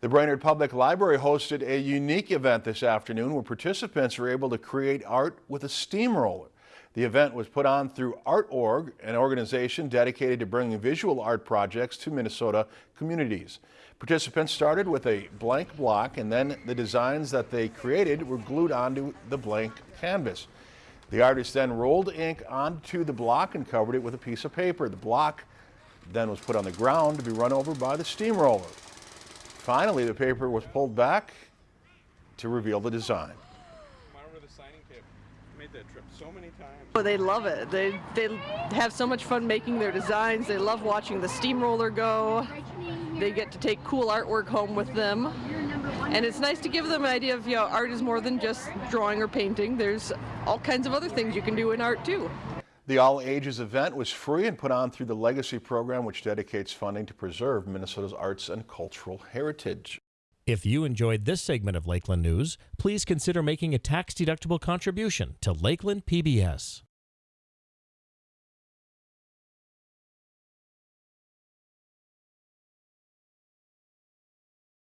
The Brainerd Public Library hosted a unique event this afternoon where participants were able to create art with a steamroller. The event was put on through Art.org, an organization dedicated to bringing visual art projects to Minnesota communities. Participants started with a blank block and then the designs that they created were glued onto the blank canvas. The artist then rolled ink onto the block and covered it with a piece of paper. The block then was put on the ground to be run over by the steamroller. Finally, the paper was pulled back to reveal the design. Made that trip so. Oh, they love it. They, they have so much fun making their designs. They love watching the steamroller go. They get to take cool artwork home with them. And it's nice to give them an idea of, you know, art is more than just drawing or painting. There's all kinds of other things you can do in art too. The All Ages event was free and put on through the Legacy program, which dedicates funding to preserve Minnesota's arts and cultural heritage. If you enjoyed this segment of Lakeland News, please consider making a tax-deductible contribution to Lakeland PBS.